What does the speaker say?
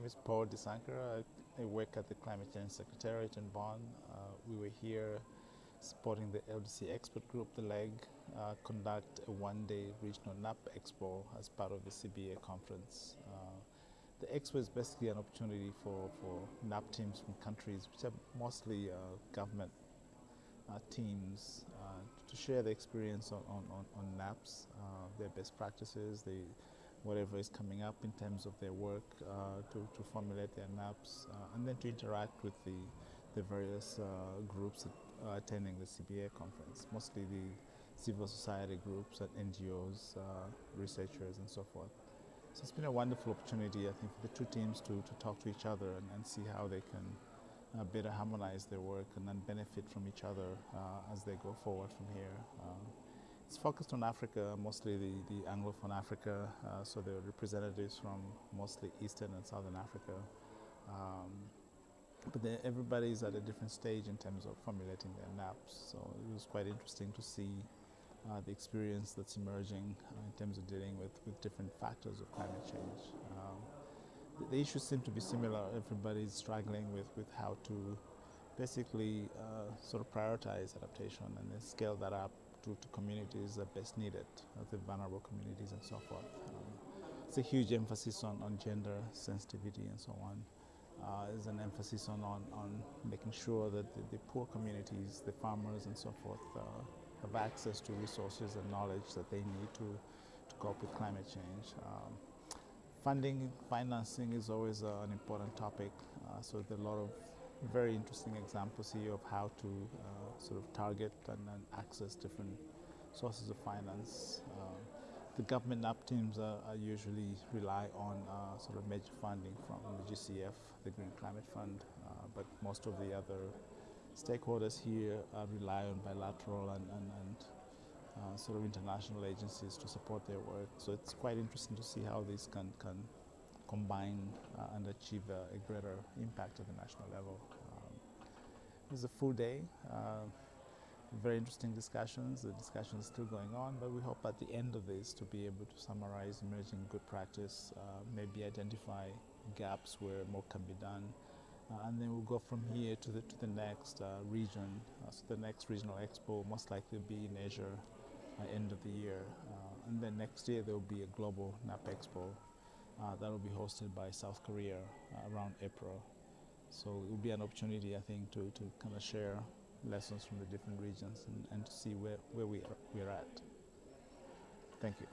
name is Paul Desanker. I, work at the Climate Change Secretariat in Bonn. Uh, we were here supporting the LDC Expert Group, the LEG, uh, conduct a one-day regional NAP Expo as part of the CBA conference. Uh, the Expo is basically an opportunity for, for NAP teams from countries which are mostly uh, government uh, teams uh, to share the experience on, on, on NAPs, their best practices, the whatever is coming up in terms of their work uh, to, to formulate their NAPs uh, and then to interact with the, the various uh, groups attending the CBA conference, mostly the civil society groups and NGOs, researchers and so forth. So it's been a wonderful opportunity, I think, for the two teams to, to talk to each other and, and see how they can uh, better harmonize their work and then benefit from each other uh, as they go forward from here. It's focused on Africa, mostly the, the Anglophone Africa, uh, so there are representatives from mostly Eastern and Southern Africa. Um, but everybody is at a different stage in terms of formulating their NAPs, so it was quite interesting to see uh, the experience that's emerging uh, in terms of dealing with, with different factors of climate change. Um, the, the, issues seem to be similar. Everybody's struggling with, with how to basically uh, sort of prioritize adaptation and then scale that up to, to communities that best need it, the vulnerable communities and so forth. Um, it's a huge emphasis on, on gender sensitivity and so on. Uh, there's an emphasis on, on, on making sure that the, the, poor communities, the farmers and so forth, uh, have access to resources and knowledge that they need to, to cope with climate change. Um, funding, financing is always uh, an important topic, uh, so there are a lot of very interesting examples here of how to uh, sort of target and, and, access different sources of finance. Uh, the government NAP teams are, are usually rely on uh, sort of major funding from the GCF, the Green Climate Fund, uh, but most of the other stakeholders here rely on bilateral and, and, and uh, sort of international agencies to support their work. So it's quite interesting to see how these can, can combine uh, and achieve a, a, greater impact at the national level. Um, it was a full day, uh, very interesting discussions. The discussion is still going on, but we hope at the end of this to be able to summarize emerging good practice, uh, maybe identify gaps where more can be done, uh, and then we'll go from here to the, to the next uh, region. Uh, so the next regional expo most likely will be in Asia end of the year. and then next year there will be a global NAP expo uh, that will be hosted by South Korea uh, around April. So it will be an opportunity, I think, to, to kind of share lessons from the different regions and, and to see where, where we are, we're at. Thank you.